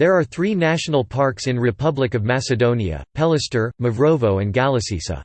There are three national parks in Republic of Macedonia, Pelister, Mavrovo and Galasisa.